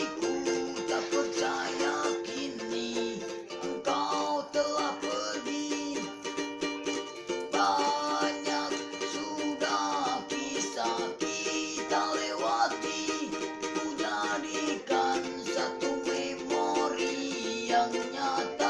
Ibu tak percaya kini engkau telah pergi. Banyak sudah kisah kita lewati. Ku jadikan satu memori yang nyata.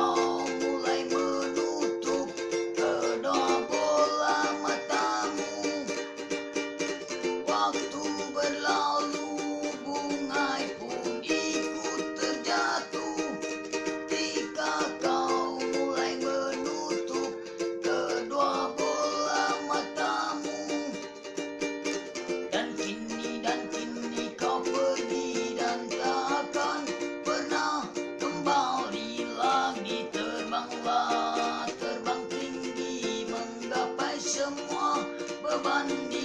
Bundy.